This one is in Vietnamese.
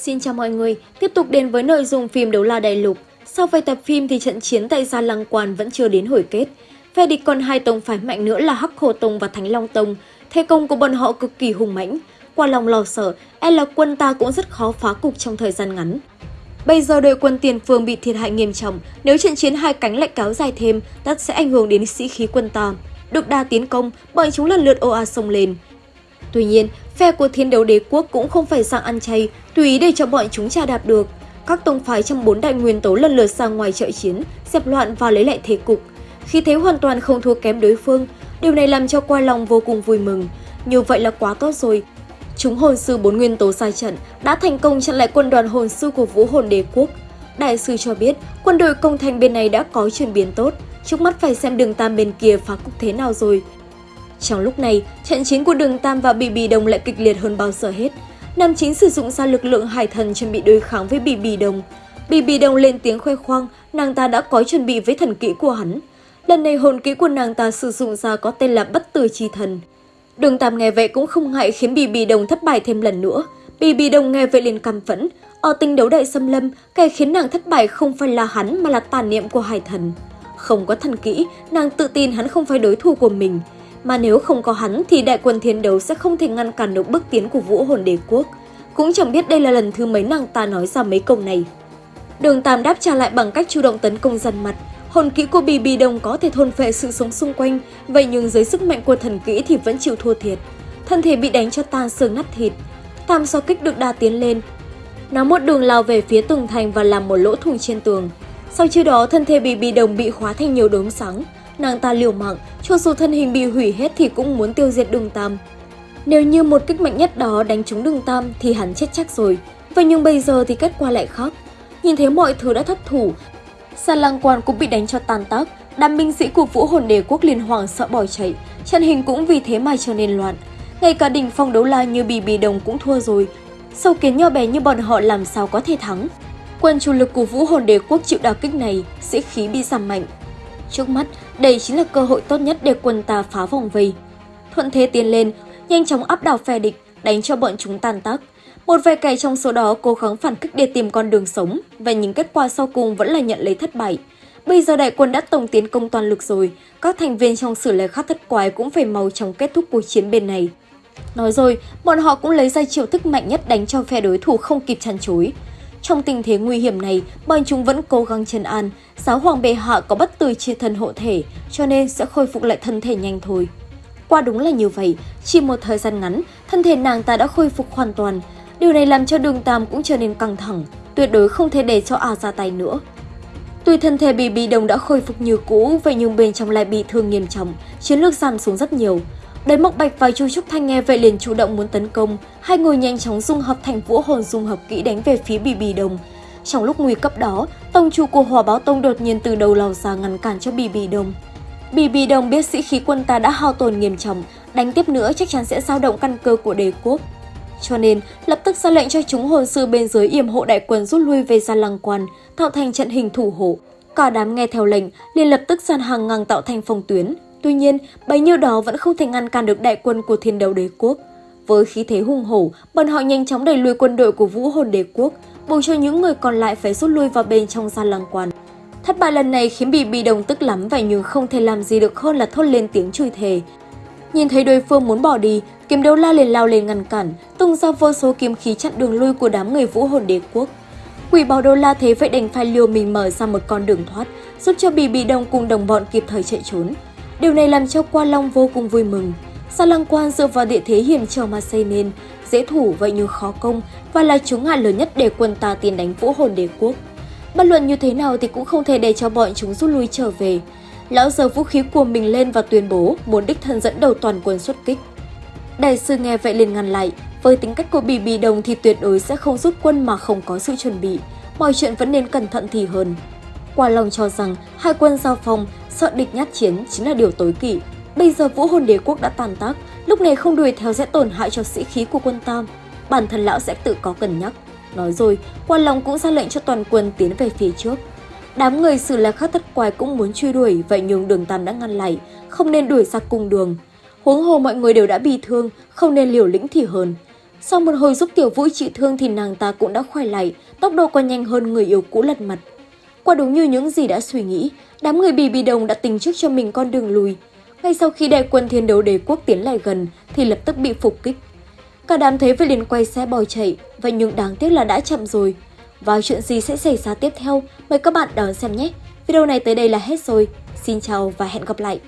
Xin chào mọi người, tiếp tục đến với nội dung phim Đấu La Đại Lục. Sau vài tập phim thì trận chiến tại Gia Lăng Quan vẫn chưa đến hồi kết. Phe địch còn hai tông phái mạnh nữa là Hắc Hồ Tông và Thánh Long Tông. Thế công của bọn họ cực kỳ hùng mãnh. Qua lòng lo sợ, e là quân ta cũng rất khó phá cục trong thời gian ngắn. Bây giờ đội quân tiền phương bị thiệt hại nghiêm trọng, nếu trận chiến hai cánh lại kéo dài thêm, tất sẽ ảnh hưởng đến sĩ khí quân ta. Được đa tiến công, bọn chúng lần lượt ồ sông lên. Tuy nhiên, phe của thiên đấu đế quốc cũng không phải sang ăn chay, tùy ý để cho bọn chúng trà đạp được. Các tông phái trong bốn đại nguyên tố lần lượt sang ngoài trợ chiến, dẹp loạn và lấy lại thế cục. Khi thế hoàn toàn không thua kém đối phương, điều này làm cho qua lòng vô cùng vui mừng. Như vậy là quá tốt rồi. Chúng hồn sư bốn nguyên tố sai trận đã thành công chặn lại quân đoàn hồn sư của vũ hồn đế quốc. Đại sư cho biết quân đội công thành bên này đã có chuyển biến tốt, trước mắt phải xem đường tam bên kia phá cục thế nào rồi. Trong lúc này, trận chiến của đường Tam và Bì Bì Đồng lại kịch liệt hơn bao giờ hết. Nam chính sử dụng ra lực lượng hải thần chuẩn bị đối kháng với Bì Bì Đồng. Bì Bì Đồng lên tiếng khoe khoang, nàng ta đã có chuẩn bị với thần kỹ của hắn. Lần này hồn kỹ của nàng ta sử dụng ra có tên là Bất Tử Chi Thần. Đường Tam nghe vậy cũng không ngại khiến Bì Bì Đồng thất bại thêm lần nữa. Bì Bì Đồng nghe vậy liền căm phẫn. Ở tinh đấu đại xâm lâm, cái khiến nàng thất bại không phải là hắn mà là tàn niệm của hải thần. Không có thần kỹ, nàng tự tin hắn không phải đối thủ của mình mà nếu không có hắn thì đại quân thiên đấu sẽ không thể ngăn cản được bước tiến của vũ hồn đế quốc. Cũng chẳng biết đây là lần thứ mấy nàng ta nói ra mấy câu này. Đường Tam đáp trả lại bằng cách chủ động tấn công dần mặt. Hồn kỹ của Bì Bì Đồng có thể thôn phệ sự sống xung quanh, vậy nhưng dưới sức mạnh của thần kỹ thì vẫn chịu thua thiệt. Thân thể bị đánh cho tan xương nát thịt. Tam so kích được đa tiến lên. Nó một đường lao về phía tường thành và làm một lỗ thủng trên tường. Sau chưa đó, thân thể Bì Bì Đồng bị khóa thành nhiều đốm sáng nàng ta liều mạng, cho dù thân hình bị hủy hết thì cũng muốn tiêu diệt đường Tam. Nếu như một kích mạnh nhất đó đánh trúng đường Tam thì hắn chết chắc rồi, vậy nhưng bây giờ thì kết quả lại khác. Nhìn thấy mọi thứ đã thất thủ, Sa Lăng Quan cũng bị đánh cho tàn tác, đám binh sĩ của Vũ Hồn Đế quốc liên hoàng sợ bỏ chạy, trận hình cũng vì thế mà trở nên loạn. Ngay cả đỉnh phong đấu la như Bì Bì Đồng cũng thua rồi, sâu kiến nho bé như bọn họ làm sao có thể thắng. Quân chủ lực của Vũ Hồn Đế quốc chịu đả kích này, sĩ khí bị giảm mạnh, Trước mắt, đây chính là cơ hội tốt nhất để quân ta phá vòng vây. Thuận thế tiến lên, nhanh chóng áp đảo phe địch, đánh cho bọn chúng tan tác. Một vài kẻ trong số đó cố gắng phản kích để tìm con đường sống, và những kết quả sau cùng vẫn là nhận lấy thất bại. Bây giờ đại quân đã tổng tiến công toàn lực rồi, các thành viên trong sử lệ khắc thất quái cũng phải mau chóng kết thúc cuộc chiến bên này. Nói rồi, bọn họ cũng lấy ra chiêu thức mạnh nhất đánh cho phe đối thủ không kịp chăn chối. Trong tình thế nguy hiểm này, bọn chúng vẫn cố gắng trấn an, giáo hoàng bệ hạ có bất tử chi thần hộ thể, cho nên sẽ khôi phục lại thân thể nhanh thôi. Qua đúng là như vậy, chỉ một thời gian ngắn, thân thể nàng ta đã khôi phục hoàn toàn. Điều này làm cho đường Tam cũng trở nên căng thẳng, tuyệt đối không thể để cho A ra tay nữa. Tuy thân thể bị bị đồng đã khôi phục như cũ, vậy nhưng bên trong lại bị thương nghiêm trọng, chiến lược giảm xuống rất nhiều. Đến Mộc Bạch và Chu Trúc Thanh nghe vậy liền chủ động muốn tấn công, hai người nhanh chóng dung hợp thành vũ hồn dung hợp kỹ đánh về phía Bì Bì Đồng. Trong lúc nguy cấp đó, tông chủ của hòa Báo Tông đột nhiên từ đầu lò ra ngăn cản cho Bì Bì Đồng. Bì Bì Đồng biết sĩ khí quân ta đã hao tổn nghiêm trọng, đánh tiếp nữa chắc chắn sẽ dao động căn cơ của đế quốc. Cho nên, lập tức ra lệnh cho chúng hồn sư bên dưới yểm hộ đại quân rút lui về gia lăng quan, tạo thành trận hình thủ hộ. Cả đám nghe theo lệnh, liền lập tức dàn hàng ngang tạo thành phòng tuyến, Tuy nhiên, bấy nhiêu đó vẫn không thể ngăn cản được đại quân của thiên đấu đế quốc. Với khí thế hung hổ, bọn họ nhanh chóng đẩy lùi quân đội của vũ hồn đế quốc, buộc cho những người còn lại phải rút lui vào bên trong gian lăng quan. Thất bại lần này khiến bị bị đồng tức lắm vậy nhưng không thể làm gì được hơn là thốt lên tiếng chửi thề. Nhìn thấy đối phương muốn bỏ đi, kiếm đấu la liền lao lên ngăn cản, tung ra vô số kiếm khí chặn đường lui của đám người vũ hồn đế quốc. Quỷ bảo đô la thế vậy đành phải liều mình mở ra một con đường thoát, giúp cho bị bị đồng cùng đồng bọn kịp thời chạy trốn. Điều này làm cho Qua Long vô cùng vui mừng. Sa Lăng Quan dựa vào địa thế hiểm trở mà xây nên, dễ thủ vậy như khó công và là chướng ngại lớn nhất để quân ta tiến đánh vũ hồn đế quốc. Bất luận như thế nào thì cũng không thể để cho bọn chúng rút lui trở về. Lão giơ vũ khí của mình lên và tuyên bố muốn đích thân dẫn đầu toàn quân xuất kích. Đại sư nghe vậy liền ngăn lại, với tính cách của Bì Bì Đồng thì tuyệt đối sẽ không rút quân mà không có sự chuẩn bị. Mọi chuyện vẫn nên cẩn thận thì hơn. Quả Long cho rằng hai quân giao phong, sợ địch nhát chiến chính là điều tối kỵ. Bây giờ vũ hồn đế quốc đã tàn tác, lúc này không đuổi theo sẽ tổn hại cho sĩ khí của quân Tam. Bản thân lão sẽ tự có cân nhắc. Nói rồi, Qua Long cũng ra lệnh cho toàn quân tiến về phía trước. Đám người xử là khắc thất quái cũng muốn truy đuổi, vậy nhưng đường Tam đã ngăn lại, không nên đuổi ra cùng đường. Huống hồ mọi người đều đã bị thương, không nên liều lĩnh thì hơn. Sau một hồi giúp Tiểu Vũ trị thương thì nàng ta cũng đã khỏe lại, tốc độ còn nhanh hơn người yêu cũ lật mặt. Quả đúng như những gì đã suy nghĩ, đám người bì bì đồng đã tính trước cho mình con đường lùi. Ngay sau khi đại quân thiên đấu đế quốc tiến lại gần thì lập tức bị phục kích. Cả đám thấy vậy liền quay xe bỏ chạy, vậy nhưng đáng tiếc là đã chậm rồi. Và chuyện gì sẽ xảy ra tiếp theo, mời các bạn đón xem nhé. Video này tới đây là hết rồi. Xin chào và hẹn gặp lại.